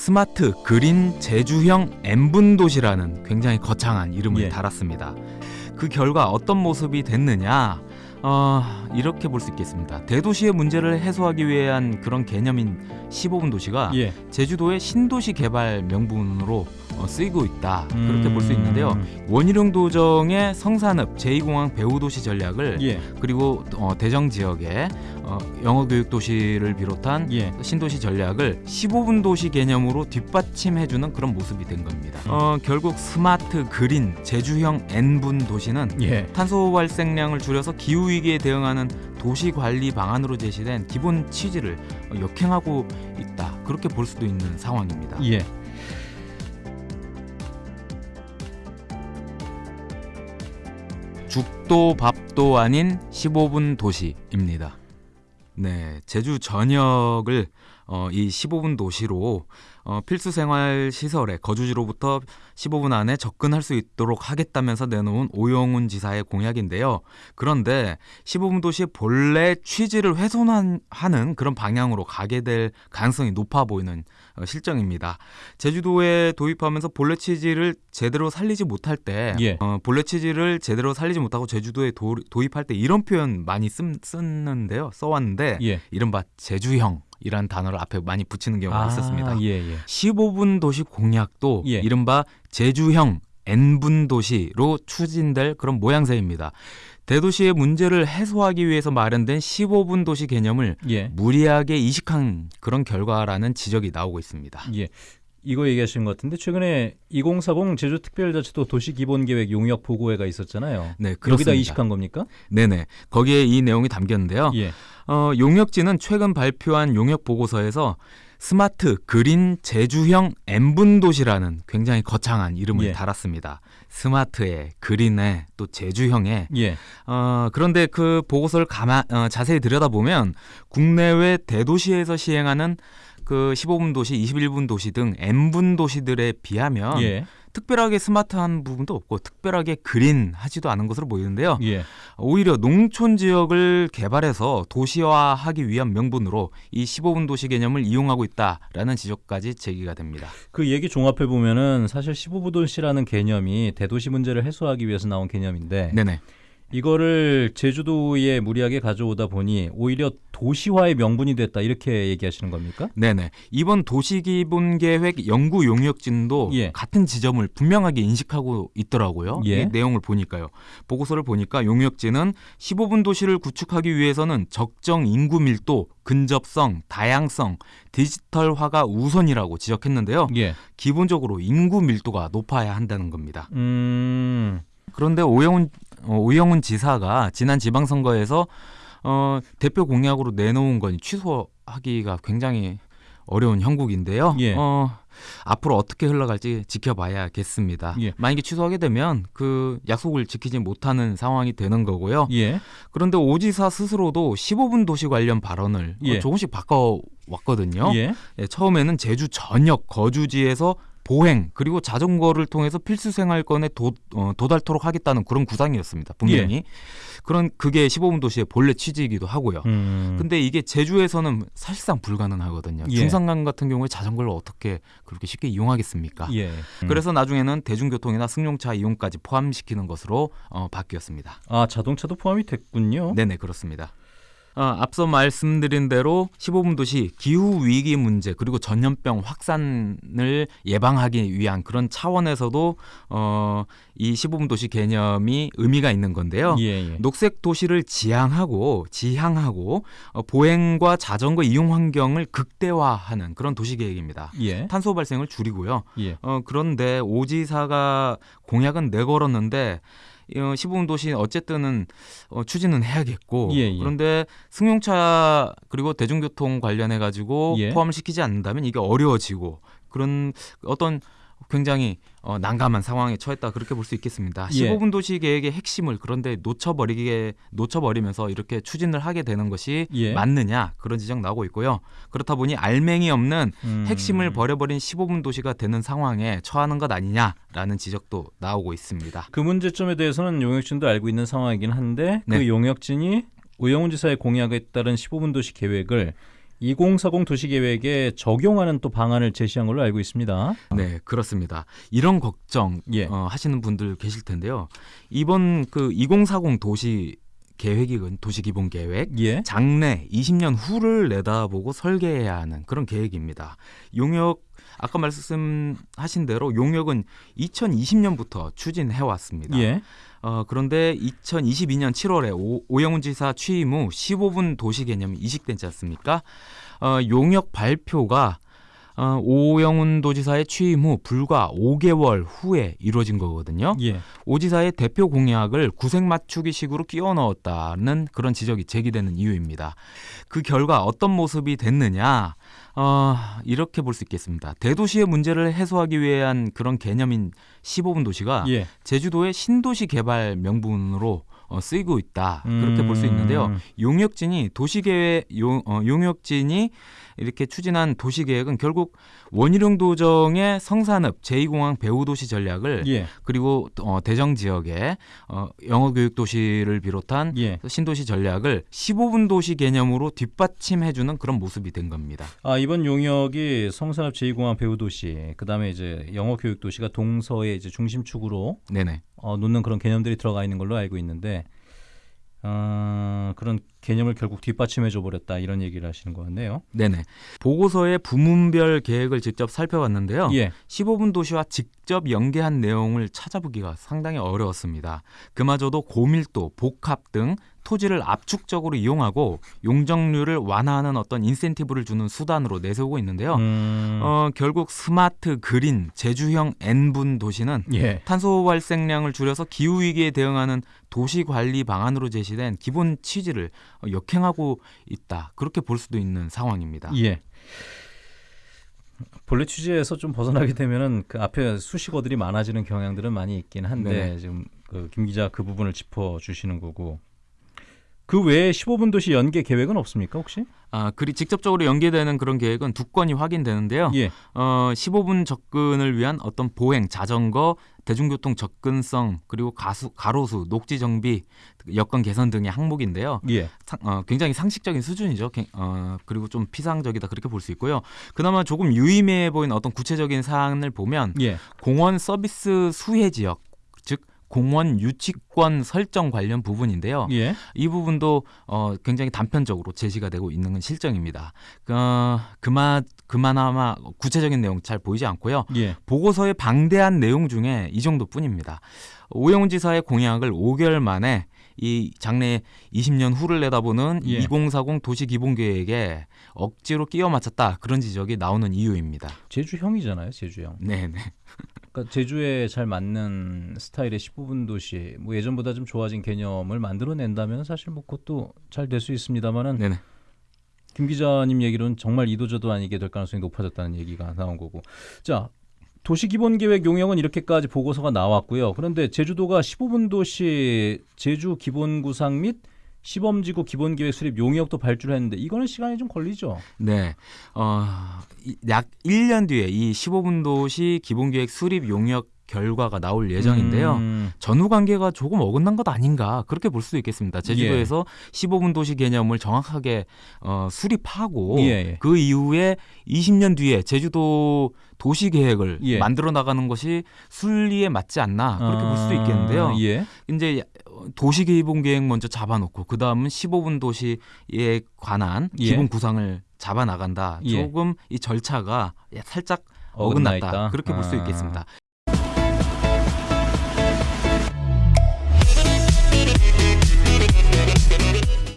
스마트 그린 제주형 N분 도시라는 굉장히 거창한 이름을 예. 달았습니다. 그 결과 어떤 모습이 됐느냐? 어, 이렇게 볼 수 있겠습니다. 대도시의 문제를 해소하기 위한 그런 개념인 15분 도시가 예. 제주도의 신도시 개발 명분으로 어, 쓰이고 있다. 그렇게 볼수 음. 있는데요. 원희룡 도정의 성산읍 제2공항 배후도시 전략을 예. 그리고 어, 대정 지역의 어, 영어 교육 도시를 비롯한 예. 신도시 전략을 15분 도시 개념으로 뒷받침해주는 그런 모습이 된 겁니다. 음. 어, 결국 스마트 그린 제주형 N분 도시는 예. 탄소 발생량을 줄여서 기후 위기에 대응하는 도시 관리 방안으로 제시된 기본 취지를 어, 역행하고 있다. 그렇게 볼 수도 있는 상황입니다. 예. 죽도 밥도 아닌 15분 도시입니다. 네, 제주 전역을 어, 이 15분 도시로 어, 필수 생활 시설의 거주지로부터 15분 안에 접근할 수 있도록 하겠다면서 내놓은 오영훈 지사의 공약인데요. 그런데 15분 도시의 본래 취지를 훼손하는 그런 방향으로 가게 될 가능성이 높아 보이는 어, 실정입니다. 제주도에 도입하면서 본래 취지를 제대로 살리지 못할 때 예. 어, 본래 취지를 제대로 살리지 못하고 제주도에 도, 도입할 때 이런 표현 많이 쓴, 쓰는데요. 써왔는데 예. 이른바 제주형 이라는 단어를 앞에 많이 붙이는 경우가 있었습니다. 예, 예. 15분 도시 공약도 예. 이른바 제주형 N분 도시로 추진될 그런 모양새입니다. 대도시의 문제를 해소하기 위해서 마련된 15분 도시 개념을 예. 무리하게 이식한 그런 결과라는 지적이 나오고 있습니다. 예. 이거 얘기하시는 것 같은데 최근에 2040 제주특별자치도 도시기본계획 용역 보고회가 있었잖아요. 네, 여기다 그렇습니다. 이식한 겁니까? 네네. 거기에 이 내용이 담겼는데요. 예. 어, 용역지는 최근 발표한 용역 보고서에서 스마트 그린 제주형 N분 도시라는 굉장히 거창한 이름을 예. 달았습니다. 스마트에 그린에 또 제주형에 예. 어, 그런데 그 보고서를 가만 어, 자세히 들여다보면 국내외 대도시에서 시행하는 그 15분 도시, 21분 도시 등 N분 도시들에 비하면 예. 특별하게 스마트한 부분도 없고 특별하게 그린하지도 않은 것으로 보이는데요. 예. 오히려 농촌 지역을 개발해서 도시화하기 위한 명분으로 이 15분 도시 개념을 이용하고 있다라는 지적까지 제기가 됩니다. 그 얘기 종합해 보면은 사실 15부 도시라는 개념이 대도시 문제를 해소하기 위해서 나온 개념인데 네네. 이거를 제주도에 무리하게 가져오다 보니 오히려 도시화의 명분이 됐다 이렇게 얘기하시는 겁니까? 네네. 이번 도시기본계획 연구 용역진도 예. 같은 지점을 분명하게 인식하고 있더라고요. 예. 이 내용을 보니까요. 보고서를 보니까 용역진은 15분 도시를 구축하기 위해서는 적정 인구 밀도, 근접성, 다양성, 디지털화가 우선이라고 지적했는데요. 예. 기본적으로 인구 밀도가 높아야 한다는 겁니다. 음. 그런데 오영훈 어, 오영훈 지사가 지난 지방선거에서 어, 대표 공약으로 내놓은 건 취소하기가 굉장히 어려운 형국인데요. 예. 어, 앞으로 어떻게 흘러갈지 지켜봐야겠습니다. 예. 만약에 취소하게 되면 그 약속을 지키지 못하는 상황이 되는 거고요. 예. 그런데 오 지사 스스로도 15분 도시 관련 발언을 어, 예. 조금씩 바꿔 왔거든요. 예. 예, 처음에는 제주 전역 거주지에서 보행 그리고 자전거를 통해서 필수 생활권에 도, 어, 도달토록 하겠다는 그런 구상이었습니다. 분명히 그런 그게 15분 도시의 본래 취지이기도 하고요. 음. 근데 이게 제주에서는 사실상 불가능하거든요. 예. 중산간 같은 경우에 자전거를 어떻게 그렇게 쉽게 이용하겠습니까? 예. 음. 그래서 나중에는 대중교통이나 승용차 이용까지 포함시키는 것으로 어, 바뀌었습니다. 아 자동차도 포함이 됐군요. 네네 그렇습니다. 어, 앞서 말씀드린 대로 15분 도시 기후 위기 문제 그리고 전염병 확산을 예방하기 위한 그런 차원에서도 어, 이 15분 도시 개념이 의미가 있는 건데요. 예. 예. 녹색 도시를 지향하고 지향하고 어, 보행과 자전거 이용 환경을 극대화하는 그런 도시 계획입니다. 예. 탄소 발생을 줄이고요. 예. 어, 그런데 오지사가 공약은 내걸었는데 어, 시부분 도시 어쨌든은 어, 추진은 해야겠고 예, 예. 그런데 승용차 그리고 대중교통 관련해 가지고 예. 포함을 시키지 않는다면 이게 어려워지고 그런 어떤 굉장히 어, 난감한 상황에 처했다 그렇게 볼 수 있겠습니다. 예. 15분 도시 계획의 핵심을 그런데 놓쳐버리게 놓쳐버리면서 이렇게 추진을 하게 되는 것이 예. 맞느냐 그런 지적 나오고 있고요. 그렇다 보니 알맹이 없는 음. 핵심을 버려버린 15분 도시가 되는 상황에 처하는 것 아니냐라는 지적도 나오고 있습니다. 그 문제점에 대해서는 용역진도 알고 있는 상황이긴 한데 네. 그 용역진이 우영훈 지사의 공약에 따른 15분 도시 계획을 2040 도시계획에 적용하는 또 방안을 제시한 걸로 알고 있습니다. 네, 그렇습니다. 이런 걱정 예. 어, 하시는 분들 계실 텐데요. 이번 그 2040 도시 계획이건 도시 기본 계획 예. 장래 20년 후를 내다보고 설계해야 하는 그런 계획입니다. 용역 아까 말씀하신 대로 용역은 2020년부터 추진해 왔습니다. 예. 어, 그런데 2022년 7월에 오, 오영훈 지사 취임 후 15분 도시 개념이 이식되지 않습니까? 어, 용역 발표가 어, 오영훈 도지사의 취임 후 불과 5개월 후에 이루어진 거거든요. 예. 오 지사의 대표 공약을 구색 맞추기식으로 끼워 넣었다는 그런 지적이 제기되는 이유입니다. 그 결과 어떤 모습이 됐느냐? 어, 이렇게 볼 수 있겠습니다. 대도시의 문제를 해소하기 위한 그런 개념인 15분 도시가 예. 제주도의 신도시 개발 명분으로 어, 쓰이고 있다 그렇게 볼수 있는데요. 음. 용역진이 도시계획 용, 어, 용역진이 이렇게 추진한 도시계획은 결국 원희룡 도정의 성산읍 제2공항 배후도시 전략을 예. 그리고 어, 대정 지역의 어, 영어교육 도시를 비롯한 예. 신도시 전략을 15분 도시 개념으로 뒷받침해주는 그런 모습이 된 겁니다. 아 이번 용역이 성산읍 제2공항 배후도시, 그다음에 이제 영어 교육 도시가 동서의 이제 중심축으로 네네. 어, 놓는 그런 개념들이 들어가 있는 걸로 알고 있는데 어, 그런 개념을 결국 뒷받침해 줘 버렸다 이런 얘기를 하시는 것 같네요. 네네. 보고서의 부문별 계획을 직접 살펴봤는데요. 예. 15분 도시와 직접 연계한 내용을 찾아보기가 상당히 어려웠습니다. 그마저도 고밀도, 복합 등 토지를 압축적으로 이용하고 용적률을 완화하는 어떤 인센티브를 주는 수단으로 내세우고 있는데요. 음, 어, 결국 스마트 그린 제주형 N분 도시는 예. 탄소 발생량을 줄여서 기후 위기에 대응하는 도시 관리 방안으로 제시된 기본 취지를 어, 역행하고 있다. 그렇게 볼 수도 있는 상황입니다. 예. 본래 취지에서 좀 벗어나게 되면은 그 앞에 수식어들이 많아지는 경향들은 많이 있긴 한데 네네. 지금 그 김 기자 그 부분을 짚어 주시는 거고 그 외에 15분 도시 연계 계획은 없습니까 혹시? 아, 그리 직접적으로 연계되는 그런 계획은 두 건이 확인되는데요. 예. 어, 15분 접근을 위한 어떤 보행, 자전거, 대중교통 접근성 그리고 가수, 가로수, 녹지 정비, 여건 개선 등의 항목인데요. 예. 상- 어, 굉장히 상식적인 수준이죠. 개- 어, 그리고 좀 피상적이다 그렇게 볼 수 있고요. 그나마 조금 유의미해 보이는 어떤 구체적인 사안을 보면 예. 공원 서비스 수혜 지역, 즉 공원 유치권 설정 관련 부분인데요. 예. 이 부분도 어, 굉장히 단편적으로 제시가 되고 있는 건 실정입니다. 어, 그마 그마나마 구체적인 내용 잘 보이지 않고요. 예. 보고서의 방대한 내용 중에 이 정도뿐입니다. 오영훈 지사의 공약을 5개월 만에 이 장래 20년 후를 내다보는 예. 2040 도시 기본 계획에 억지로 끼워 맞췄다 그런 지적이 나오는 이유입니다. 제주 형이잖아요, 제주 형. 네, 네. 그러니까 제주에 잘 맞는 스타일의 15분 도시, 뭐 예전보다 좀 좋아진 개념을 만들어낸다면 사실 뭐 그것도 잘 될 수 있습니다만은 네, 네. 김 기자님 얘기로는 정말 이도저도 아니게 될 가능성이 높아졌다는 얘기가 나온 거고. 자, 도시기본계획 용역은 이렇게까지 보고서가 나왔고요. 그런데 제주도가 15분 도시 제주 기본구상 및 시범지구 기본계획 수립 용역도 발주를 했는데 이거는 시간이 좀 걸리죠. 네. 어, 이- 약 1년 뒤에 이 15분 도시 기본 계획 수립 용역 결과가 나올 예정인데요. 음, 전후 관계가 조금 어긋난 것 아닌가 그렇게 볼 수도 있겠습니다. 제주도에서 15분 도시 개념을 정확하게 어, 수립하고 예, 예. 그 이후에 20년 뒤에 제주도 도시 계획을 예. 만들어 나가는 것이 순리에 맞지 않나 그렇게 볼 수도 있겠는데요. 아, 예. 이제 도시 기본 계획 먼저 잡아놓고 그 다음은 15분 도시에 관한 예. 기본 구상을 잡아 나간다. 예. 조금 이 절차가 살짝 어긋나 어긋났다. 있다. 그렇게 볼수 아. 있겠습니다.